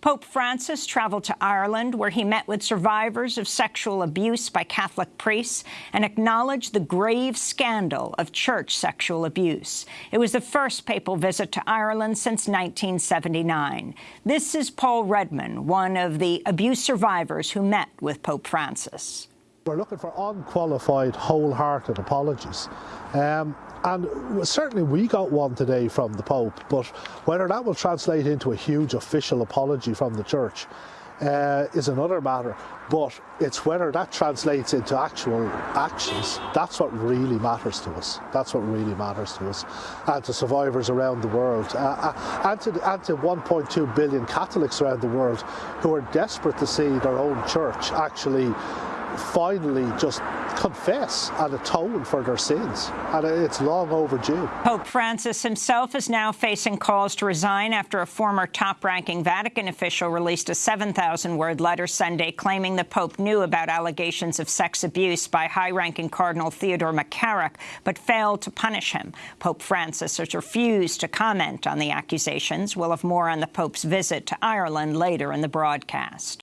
Pope Francis traveled to Ireland, where he met with survivors of sexual abuse by Catholic priests and acknowledged the grave scandal of church sexual abuse. It was the first papal visit to Ireland since 1979. This is Paul Redmond, one of the abuse survivors who met with Pope Francis. We're looking for unqualified, wholehearted apologies. Um, and certainly we got one today from the Pope, but whether that will translate into a huge official apology from the Church uh, is another matter. But it's whether that translates into actual actions. That's what really matters to us. That's what really matters to us and to survivors around the world uh, uh and, to, and to 1.2 billion Catholics around the world who are desperate to see their own church actually finally just confess and atone for their sins, and it's long overdue. Pope Francis himself is now facing calls to resign after a former top-ranking Vatican official released a 7,000-word letter Sunday claiming the Pope knew about allegations of sex abuse by high-ranking Cardinal Theodore McCarrick, but failed to punish him. Pope Francis has refused to comment on the accusations. We'll have more on the Pope's visit to Ireland later in the broadcast.